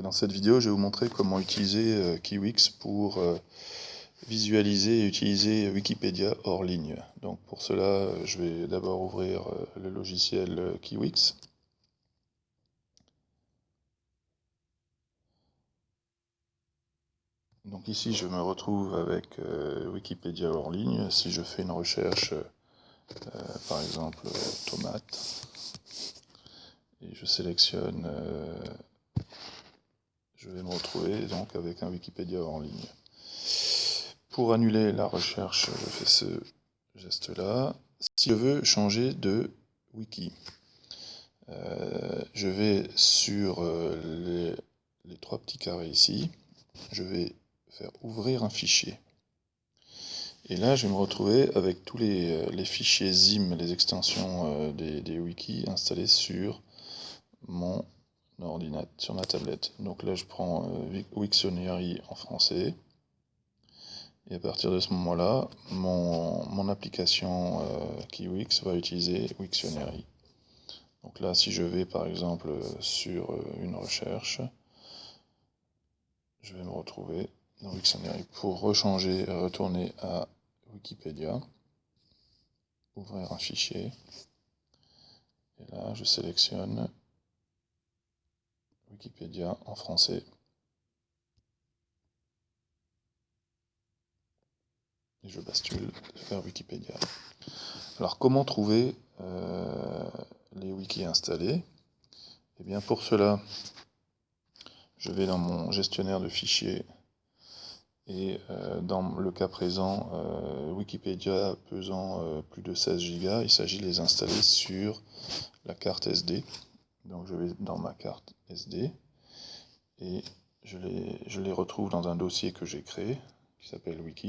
Dans cette vidéo, je vais vous montrer comment utiliser euh, Kiwix pour euh, visualiser et utiliser Wikipédia hors ligne. Donc pour cela, je vais d'abord ouvrir euh, le logiciel Kiwix. Donc ici, je me retrouve avec Wikipédia hors ligne. Si je fais une recherche, par exemple, tomate, et je sélectionne je vais me retrouver donc avec un Wikipédia en ligne. Pour annuler la recherche, je fais ce geste-là. Si je veux changer de wiki, euh, je vais sur euh, les, trois petits carrés ici, je vais faire ouvrir un fichier. Et là, je vais me retrouver avec tous les, euh, fichiers ZIM, les extensions des, des wikis installés sur mon sur ma tablette. Donc là, je prends euh, Wiktionary en français. Et à partir de ce moment-là, mon, application euh, Kiwix va utiliser Wiktionary. Donc là, si je vais par exemple sur euh, une recherche, je vais me retrouver dans Wiktionary pour rechanger, retourner à Wikipédia, ouvrir un fichier. Et là, je sélectionne Wikipédia en français. Et je bascule vers Wikipédia. Alors comment trouver euh, les wikis installés? Eh bien pour cela, je vais dans mon gestionnaire de fichiers et euh, dans le cas présent, euh, Wikipédia pesant plus de 16 Go, il s'agit de les installer sur la carte SD. Donc je vais dans ma carte SD et je les, je les retrouve dans un dossier que j'ai créé qui s'appelle wiki.